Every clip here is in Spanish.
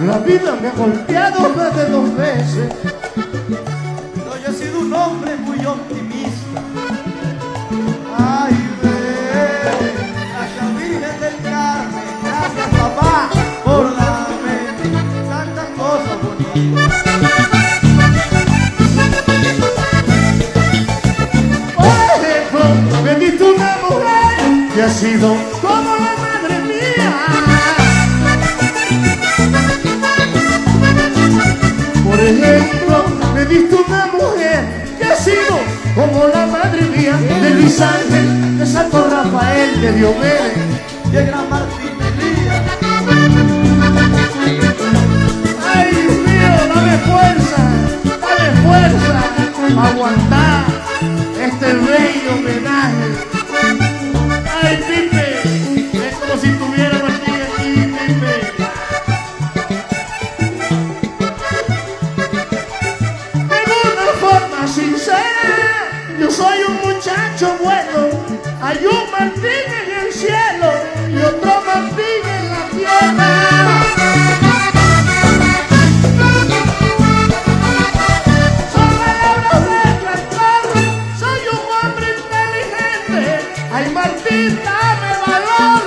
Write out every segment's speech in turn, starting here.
La vida me ha golpeado más de dos veces. Yo he sido un hombre muy optimista. Ay, ve, gracias Virgen del Carmen, gracias papá por darme tantas cosas bonitas. Por ejemplo, me diste una mujer que ha sido como la como la madre mía de Luis Ángel, de Santo Rafael, de Diomedes. El gran Martín Elías, Ay, Dios mío, dame fuerza, dame fuerza aguantar este bello homenaje. Yo soy un muchacho bueno. Hay un Martín en el cielo y otro Martín en la tierra. Martín, dame valor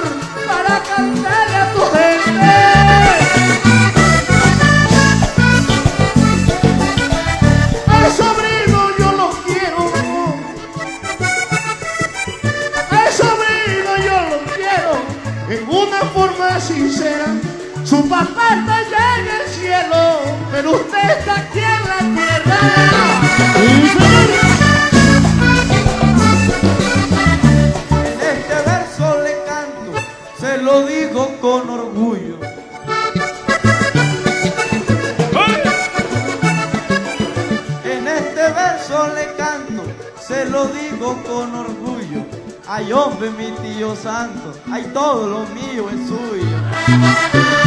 para cantarle a tu gente. Forma sincera. Su papá está allá en el cielo, pero usted está aquí en la tierra. en este verso le canto, se lo digo con orgullo. En este verso le canto, se lo digo con orgullo. Ay hombre, mi tío santo, ay todo lo mío es suyo.